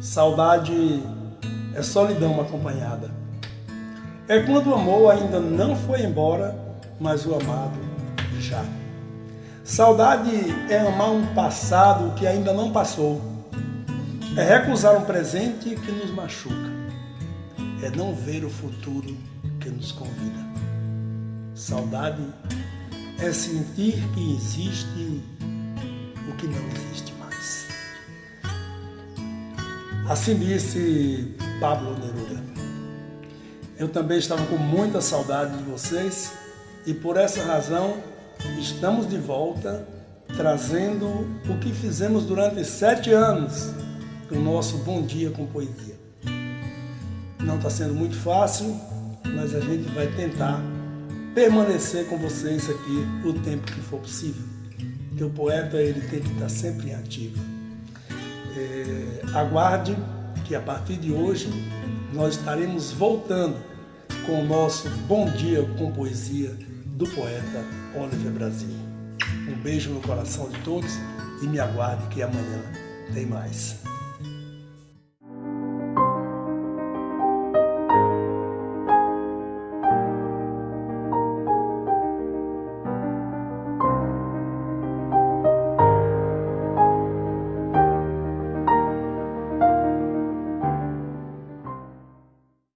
Saudade é solidão acompanhada. É quando o amor ainda não foi embora, mas o amado já. Saudade é amar um passado que ainda não passou. É recusar um presente que nos machuca. É não ver o futuro que nos convida. Saudade é sentir que existe o que não existe Assim disse Pablo Neruda. Eu também estava com muita saudade de vocês e por essa razão estamos de volta trazendo o que fizemos durante sete anos o nosso Bom Dia com Poesia. Não está sendo muito fácil, mas a gente vai tentar permanecer com vocês aqui o tempo que for possível. Porque o poeta ele tem que estar sempre ativo. É, aguarde que a partir de hoje nós estaremos voltando com o nosso Bom Dia com Poesia do poeta Oliver Brasil. Um beijo no coração de todos e me aguarde que amanhã tem mais.